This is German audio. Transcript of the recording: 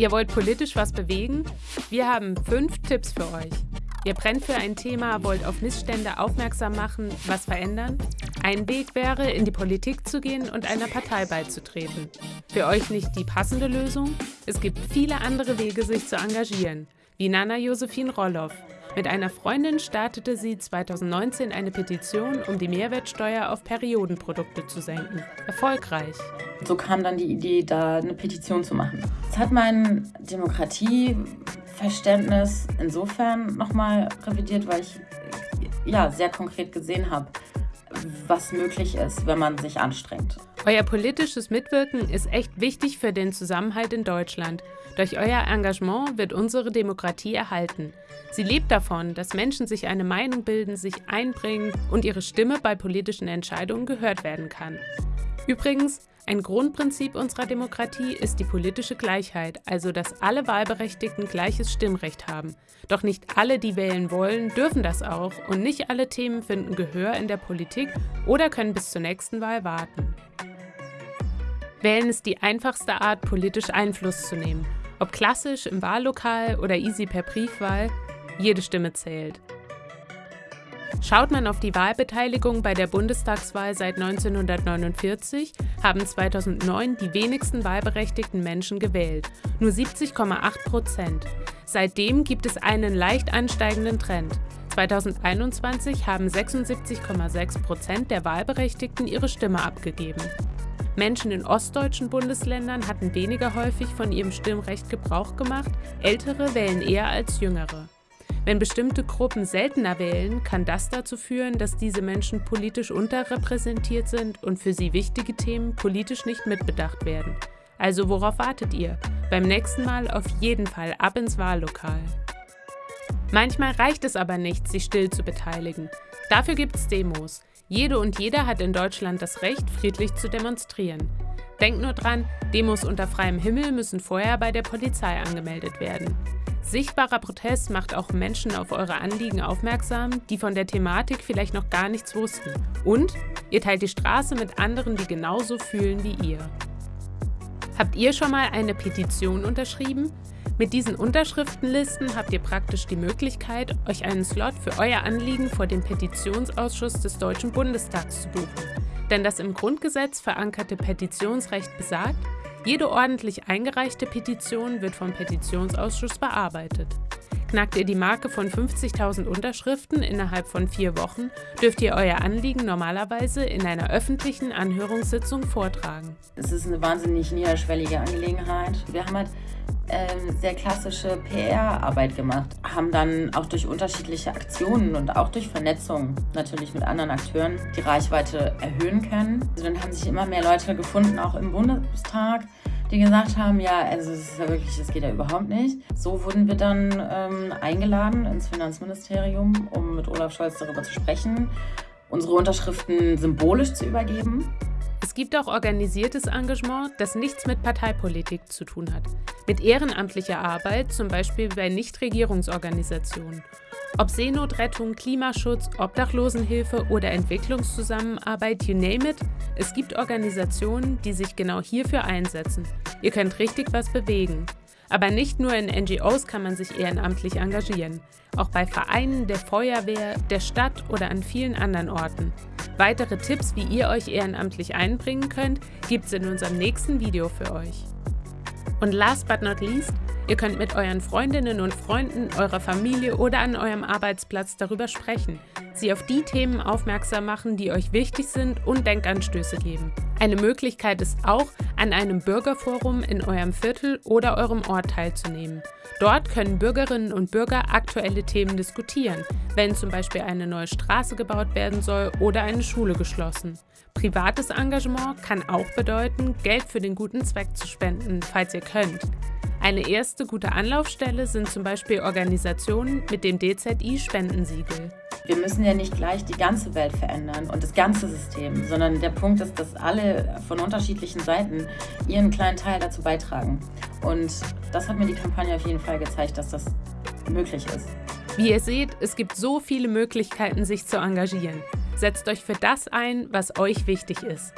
Ihr wollt politisch was bewegen? Wir haben fünf Tipps für euch. Ihr brennt für ein Thema, wollt auf Missstände aufmerksam machen, was verändern? Ein Weg wäre, in die Politik zu gehen und einer Partei beizutreten. Für euch nicht die passende Lösung? Es gibt viele andere Wege, sich zu engagieren, wie Nana Josephine Rolloff. Mit einer Freundin startete sie 2019 eine Petition, um die Mehrwertsteuer auf Periodenprodukte zu senken. Erfolgreich. So kam dann die Idee, da eine Petition zu machen. Es hat mein Demokratieverständnis insofern nochmal revidiert, weil ich ja, sehr konkret gesehen habe, was möglich ist, wenn man sich anstrengt. Euer politisches Mitwirken ist echt wichtig für den Zusammenhalt in Deutschland. Durch euer Engagement wird unsere Demokratie erhalten. Sie lebt davon, dass Menschen sich eine Meinung bilden, sich einbringen und ihre Stimme bei politischen Entscheidungen gehört werden kann. Übrigens, ein Grundprinzip unserer Demokratie ist die politische Gleichheit, also dass alle Wahlberechtigten gleiches Stimmrecht haben. Doch nicht alle, die wählen wollen, dürfen das auch und nicht alle Themen finden Gehör in der Politik oder können bis zur nächsten Wahl warten. Wählen ist die einfachste Art, politisch Einfluss zu nehmen. Ob klassisch im Wahllokal oder easy per Briefwahl, jede Stimme zählt. Schaut man auf die Wahlbeteiligung bei der Bundestagswahl seit 1949, haben 2009 die wenigsten wahlberechtigten Menschen gewählt, nur 70,8 Prozent. Seitdem gibt es einen leicht ansteigenden Trend. 2021 haben 76,6 Prozent der Wahlberechtigten ihre Stimme abgegeben. Menschen in ostdeutschen Bundesländern hatten weniger häufig von ihrem Stimmrecht Gebrauch gemacht, ältere wählen eher als jüngere. Wenn bestimmte Gruppen seltener wählen, kann das dazu führen, dass diese Menschen politisch unterrepräsentiert sind und für sie wichtige Themen politisch nicht mitbedacht werden. Also worauf wartet ihr? Beim nächsten Mal auf jeden Fall ab ins Wahllokal. Manchmal reicht es aber nicht, sich still zu beteiligen. Dafür gibt es Demos. Jede und jeder hat in Deutschland das Recht, friedlich zu demonstrieren. Denkt nur dran, Demos unter freiem Himmel müssen vorher bei der Polizei angemeldet werden. Sichtbarer Protest macht auch Menschen auf eure Anliegen aufmerksam, die von der Thematik vielleicht noch gar nichts wussten. Und ihr teilt die Straße mit anderen, die genauso fühlen wie ihr. Habt ihr schon mal eine Petition unterschrieben? Mit diesen Unterschriftenlisten habt ihr praktisch die Möglichkeit, euch einen Slot für euer Anliegen vor dem Petitionsausschuss des Deutschen Bundestags zu buchen. Denn das im Grundgesetz verankerte Petitionsrecht besagt, jede ordentlich eingereichte Petition wird vom Petitionsausschuss bearbeitet. Knackt ihr die Marke von 50.000 Unterschriften innerhalb von vier Wochen, dürft ihr euer Anliegen normalerweise in einer öffentlichen Anhörungssitzung vortragen. Es ist eine wahnsinnig niederschwellige Angelegenheit. Wir haben halt äh, sehr klassische PR-Arbeit gemacht, haben dann auch durch unterschiedliche Aktionen und auch durch Vernetzung natürlich mit anderen Akteuren die Reichweite erhöhen können. Also dann haben sich immer mehr Leute gefunden, auch im Bundestag, die gesagt haben, ja, also es ist ja wirklich, das geht ja überhaupt nicht. So wurden wir dann ähm, eingeladen ins Finanzministerium, um mit Olaf Scholz darüber zu sprechen, unsere Unterschriften symbolisch zu übergeben. Es gibt auch organisiertes Engagement, das nichts mit Parteipolitik zu tun hat. Mit ehrenamtlicher Arbeit, zum Beispiel bei Nichtregierungsorganisationen. Ob Seenotrettung, Klimaschutz, Obdachlosenhilfe oder Entwicklungszusammenarbeit, you name it, es gibt Organisationen, die sich genau hierfür einsetzen. Ihr könnt richtig was bewegen. Aber nicht nur in NGOs kann man sich ehrenamtlich engagieren, auch bei Vereinen, der Feuerwehr, der Stadt oder an vielen anderen Orten. Weitere Tipps, wie ihr euch ehrenamtlich einbringen könnt, gibt es in unserem nächsten Video für euch. Und last but not least, Ihr könnt mit euren Freundinnen und Freunden, eurer Familie oder an eurem Arbeitsplatz darüber sprechen, sie auf die Themen aufmerksam machen, die euch wichtig sind und Denkanstöße geben. Eine Möglichkeit ist auch, an einem Bürgerforum in eurem Viertel oder eurem Ort teilzunehmen. Dort können Bürgerinnen und Bürger aktuelle Themen diskutieren, wenn zum Beispiel eine neue Straße gebaut werden soll oder eine Schule geschlossen. Privates Engagement kann auch bedeuten, Geld für den guten Zweck zu spenden, falls ihr könnt. Eine erste gute Anlaufstelle sind zum Beispiel Organisationen mit dem DZI-Spendensiegel. Wir müssen ja nicht gleich die ganze Welt verändern und das ganze System, sondern der Punkt ist, dass alle von unterschiedlichen Seiten ihren kleinen Teil dazu beitragen. Und das hat mir die Kampagne auf jeden Fall gezeigt, dass das möglich ist. Wie ihr seht, es gibt so viele Möglichkeiten, sich zu engagieren. Setzt euch für das ein, was euch wichtig ist.